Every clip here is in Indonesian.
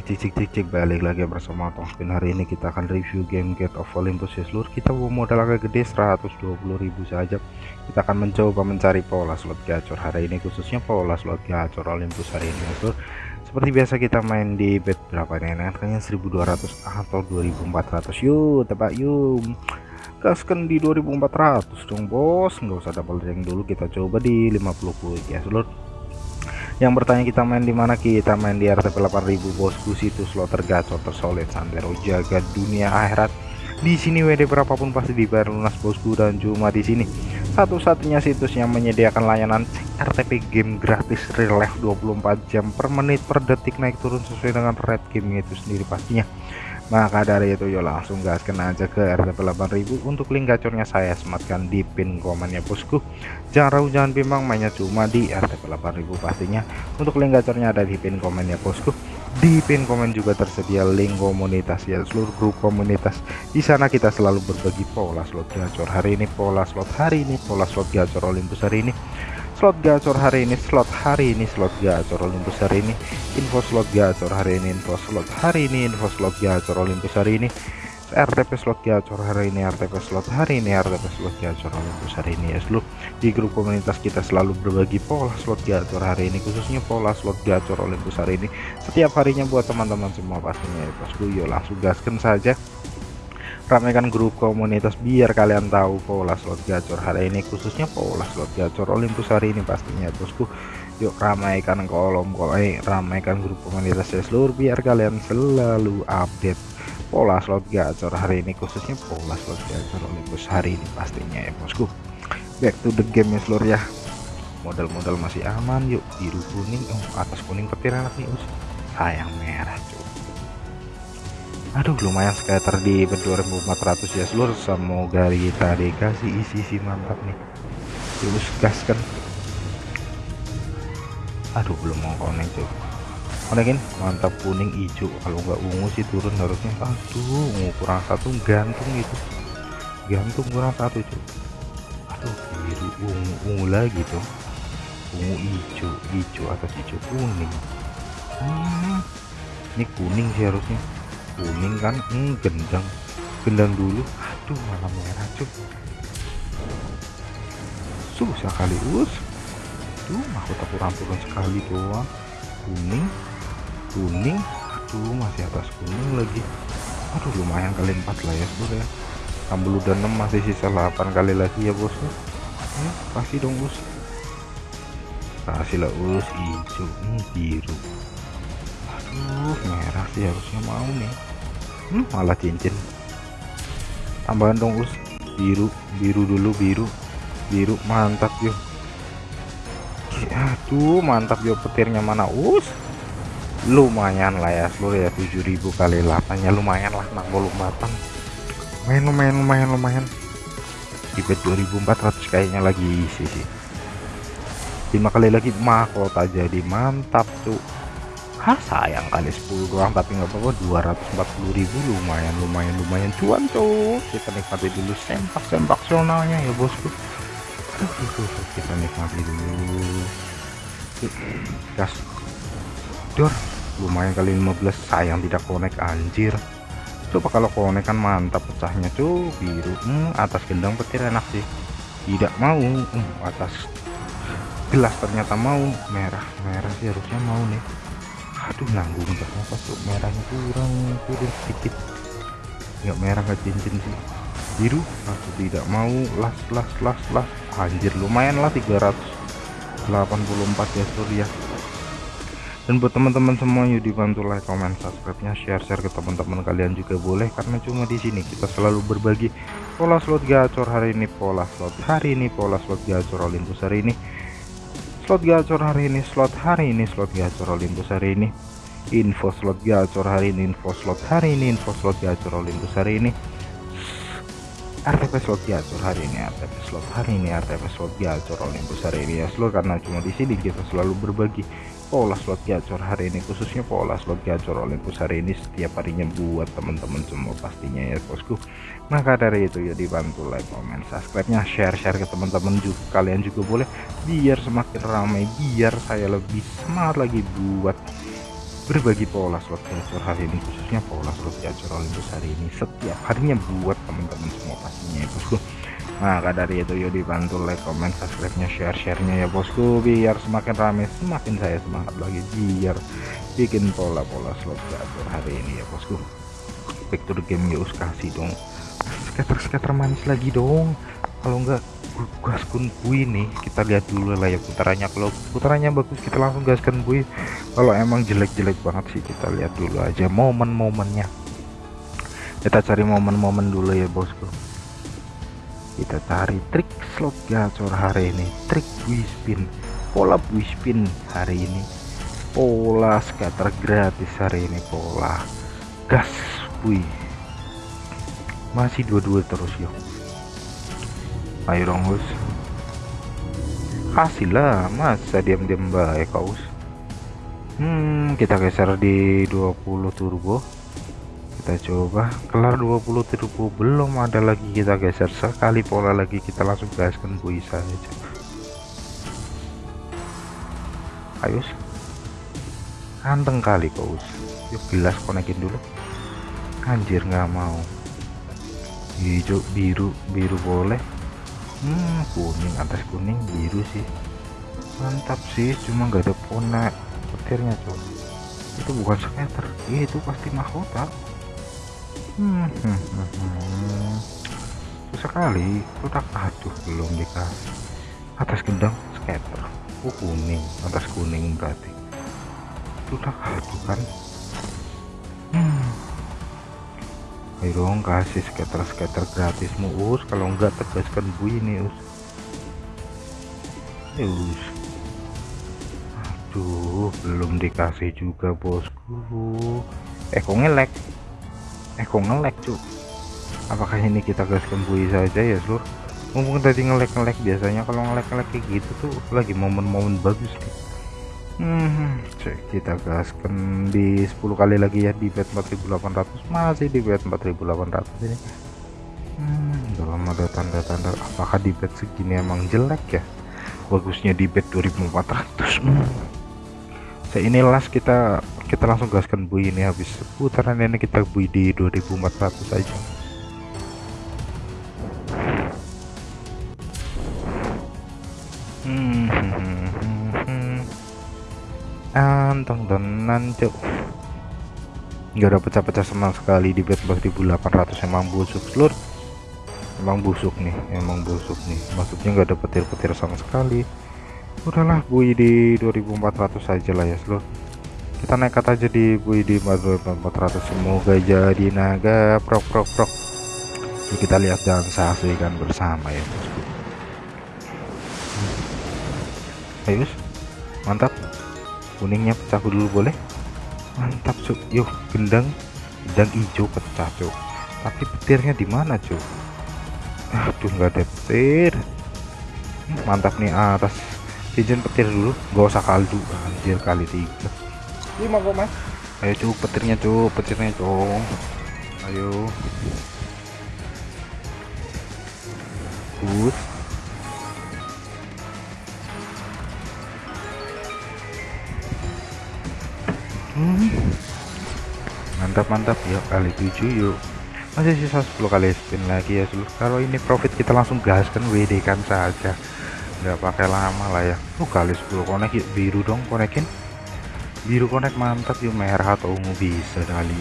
cek cek cek cek cek balik lagi bersama Tongspin hari ini kita akan review game Gate of Olympus ya seluruh kita mau modal agak gede 120.000 saja. Kita akan mencoba mencari pola slot gacor hari ini khususnya pola slot gacor Olympus hari ini ya seluruh seperti biasa kita main di bet berapa nih kayaknya 1200 atau 2400 yuk tebak yuk gaskan di 2400 dong bos. Nggak usah double rank dulu kita coba di 50 ya seluruh yang bertanya kita main di mana? Kita main di RTP 8000 bosku. Situs slot tergacor tersolid santero jaga dunia akhirat. Di sini WD berapapun pasti dibayar lunas bosku dan cuma di sini. Satu-satunya situs yang menyediakan layanan RTP game gratis real life 24 jam per menit per detik naik turun sesuai dengan red game itu sendiri pastinya maka dari itu yuk langsung gaskan aja ke RTP 8000 untuk link gacornya saya sematkan di pin komennya bosku. Jangan ragu jangan bimbang mainnya cuma di RTP 8000 pastinya. Untuk link gacornya ada di pin komennya bosku. Di pin komen juga tersedia link komunitas ya seluruh grup komunitas. Di sana kita selalu berbagi pola slot gacor hari ini pola slot hari ini pola slot gacor Olympus hari ini slot gacor hari ini slot hari ini slot gacor Olympus hari ini. Info slot gacor hari ini info slot hari ini info slot gacor Olympus hari ini. RTP slot gacor hari ini RTP slot hari ini RTP slot gacor Olympus hari ini. Ya seluruh di grup komunitas kita selalu berbagi pola slot gacor hari ini khususnya pola slot gacor Olympus hari ini. Setiap harinya buat teman-teman semua pastinya ya bosku yuk langsung gaskan saja ramaikan grup komunitas biar kalian tahu pola slot gacor. Hari ini khususnya pola slot gacor Olympus hari ini pastinya bosku. Yuk ramaikan kolom kolom eh, ramaikan grup komunitas seluruh biar kalian selalu update pola slot gacor hari ini khususnya pola slot gacor Olympus hari ini pastinya ya bosku. Back to the game ya seluruh ya. Modal-modal masih aman yuk biru kuning oh atas kuning petir enak nih sayang merah cuy aduh lumayan scatter di 2400 ya seluruh semoga kita dikasih isi-isi mantap nih. Terus gas kan aduh belum mau konek cuy. Konekin mantap kuning hijau. Kalau nggak ungu sih turun harusnya aduh ungu kurang satu gantung itu. Gantung kurang satu cuy. Aduh biru. Ungu ungu lagi tuh. Ungu hijau hijau atau hijau kuning. Hmm, ini kuning sih harusnya kuning kan? Hmm, gendang. Gendang dulu. Aduh malah merah cuy susah kali us. Tuh mahkota kurang turun sekali doang. Kuning. Kuning. Aduh masih atas kuning lagi. Aduh lumayan kali empat lah ya bos ya. Ambil udah 6 masih sisa 8 kali lagi ya bos ya. Kasih dong us kasih us hijau. Hmm, biru. Aduh merah sih harusnya mau nih hmm, malah cincin. Tambahan dong us. Biru biru dulu biru. Biru mantap yuk aduh mantap yuk petirnya mana us? Lumayan lah ya seluruh ya 7000 kali 8 ya lumayan lah 64 lumayan lumayan lumayan lumayan. Bet 2400 kayaknya lagi isi sih. 5 kali lagi mahkota jadi mantap tuh Hah sayang kali 10 doang tapi nggak apa-apa 240.000 lumayan lumayan lumayan cuan tuh kita nikmati dulu sempak sempak zonalnya ya bosku. Kita nikmati dulu. Gas. Dor lumayan kali 15 sayang tidak konek anjir. Coba kalau konek kan mantap pecahnya tuh biru. Hmm, atas gendang petir enak sih. Tidak mau. Hmm, atas gelas ternyata mau. Merah merah sih harusnya mau nih aduh nanggung apa tuh merahnya kurang turun sedikit. Nggak merah nggak cincin sih. Biru? Aku tidak mau. Las las las las. Anjir lumayan lah 384 ya surya dan buat teman-teman semua yuk dibantu like comment subscribe nya share share ke teman-teman kalian juga boleh karena cuma di sini kita selalu berbagi pola slot gacor hari ini pola slot hari ini pola slot gacor Olympus hari ini slot gacor hari ini slot hari ini slot gacor Olympus hari ini. Info slot gacor hari ini info slot hari ini info slot gacor Olympus hari ini. RTP slot gacor hari ini RTP slot hari ini RTP slot gacor Olympus hari ini. Ya seluruh karena cuma di sini kita selalu berbagi pola slot gacor hari ini khususnya pola slot gacor Olympus hari ini setiap harinya buat teman-teman semua pastinya ya bosku. Maka dari itu ya dibantu like comment subscribe nya share share ke teman-teman juga kalian juga boleh biar semakin ramai biar saya lebih semangat lagi buat berbagi pola slot gacor hari ini khususnya pola slot gacor Olympus hari ini setiap harinya buat teman-teman semua pastinya ya bosku maka dari itu yuk dibantu like comment subscribe nya share share-nya ya bosku. Biar semakin rame semakin saya semangat lagi. Biar bikin pola-pola slot gacor hari ini ya bosku. Back to the game yuk kasih dong. Skater-skater manis lagi dong. Kalau enggak gaskan bui nih. Kita lihat dulu lah ya putarannya. Kalau putarannya bagus kita langsung gaskan bui. Kalau emang jelek-jelek banget sih kita lihat dulu aja momen-momennya. Kita cari momen-momen dulu ya bosku kita cari trik slot gacor hari ini trik bui spin pola bui spin hari ini. Pola scatter gratis hari ini pola gas bui masih dua-dua terus yuk ayo dong us kasih lah masa diam-diam baik kau hmm kita geser di 20 turbo kita coba. Kelar 20 turbo belum ada lagi kita geser. Sekali pola lagi kita langsung gaskan bui saja ayo anteng kali kau yuk gelas konekin dulu. Anjir nggak mau. Hijau biru biru boleh. Hmm kuning atas kuning biru sih. Mantap sih cuma nggak ada pona petirnya coba itu bukan skater itu pasti mahkota hmm, hmm, hmm, sekali kotak aduh belum dikasih. Atas gendang skater oh kuning atas kuning berarti. Kotak aduh kan. Hmm. Ayo dong kasih skater-skater gratis us. Kalau enggak tegaskan bu ini us. Us. Aduh belum dikasih juga bosku. Eh kok ngelek eh kok ngelek cuy apakah ini kita gaskan bui saja ya seluruh mumpung tadi ngelek-ngelek biasanya kalau ngelek-ngelek kayak gitu tuh lagi momen-momen bagus nih Hmm, cek kita gaskan di 10 kali lagi ya di bet 4800 masih di bet 4800 ini. Hmm, belum ada tanda-tanda. Apakah di bet segini emang jelek ya? Bagusnya di bet 2400 hmm. saya ini las kita kita langsung gaskan bui ini habis putaran ini kita bui di 2400 aja. Hmm, hmm, hmm anteng tenan cuk. Nggak ada pecah-pecah sama sekali di bed 4800 emang busuk seluruh emang busuk nih emang busuk nih. Maksudnya nggak ada petir-petir sama sekali. Udahlah bui di 2400 saja lah ya seluruh kita nekat aja di di 4400 semoga jadi naga. Prok prok prok. Yuk kita lihat dan saksikan bersama ya bosku ayo mantap. Kuningnya pecah dulu boleh? Mantap cuk. Yuk gendang. Gendang hijau pecah cuk. Tapi petirnya di mana cuk? Aduh nggak ada petir. Hmm, mantap nih atas. Cincin petir dulu. Gak usah kaldu. Anjir kali tiga lima kok mas. Ayo cuk petirnya cuk petirnya cuk. Ayo. Good mantap mantap. Yuk kali 7 yuk. Masih sisa 10 kali spin lagi ya seluruh kalau ini profit kita langsung gaskan WD kan saja. Nggak pakai lama lah ya. Oh kali 10 konek yuk. Biru dong konekin biru konek mantap yuk merah atau ungu? Bisa kali.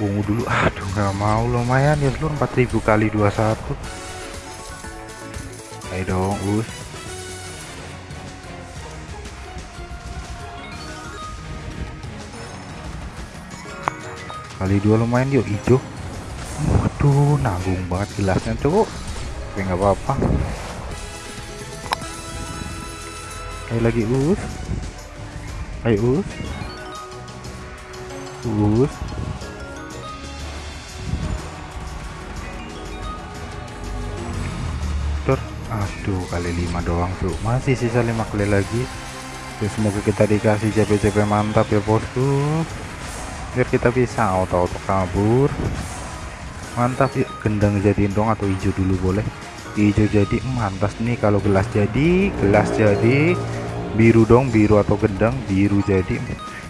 Ungu dulu. Aduh nggak mau lumayan ya seluruh 4000 kali 21 ayo dong us. Kali dua lumayan yuk hijau waduh nanggung banget gelasnya cowok tapi nggak apa-apa. Ayo lagi us ayo us. Us. Tur. aduh kali lima doang tuh masih sisa lima kali lagi. Ya, semoga kita dikasih JP-JP mantap ya bosku. Biar kita bisa auto-auto kabur. Mantap yuk. Gendang jadiin dong atau hijau dulu boleh. Hijau jadi mantas nih kalau gelas jadi gelas jadi biru dong biru atau gendang biru jadi.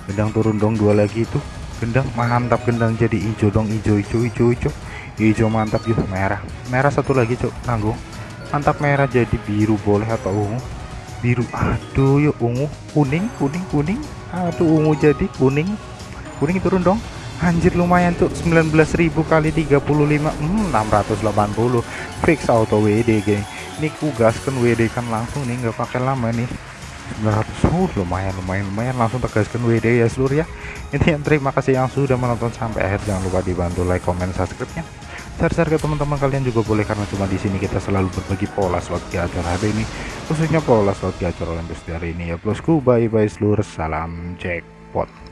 Gendang turun dong dua lagi itu. Gendang mantap gendang jadi. Hijau dong hijau hijau hijau hijau hijau mantap yuk merah. Merah satu lagi cok. Nanggung mantap merah jadi. Biru boleh atau ungu? Biru. Aduh yuk ungu. Kuning kuning kuning. Aduh ungu jadi. Kuning. Kuning turun dong. Anjir lumayan tuh 19.000 kali 35 hmm, 680 fix auto WD geng ini kugaskan WD kan langsung nih nggak pakai lama nih 900 uh, lumayan lumayan lumayan. Langsung tegaskan WD ya seluruh ya. Ini yang terima kasih yang sudah menonton sampai akhir. Jangan lupa dibantu like comment subscribe nya share-share ke teman-teman kalian juga boleh karena cuma di sini kita selalu berbagi pola slot gacor hari ini. Khususnya pola slot gacor Olympus hari ini ya. Bosku bye bye seluruh. Salam jackpot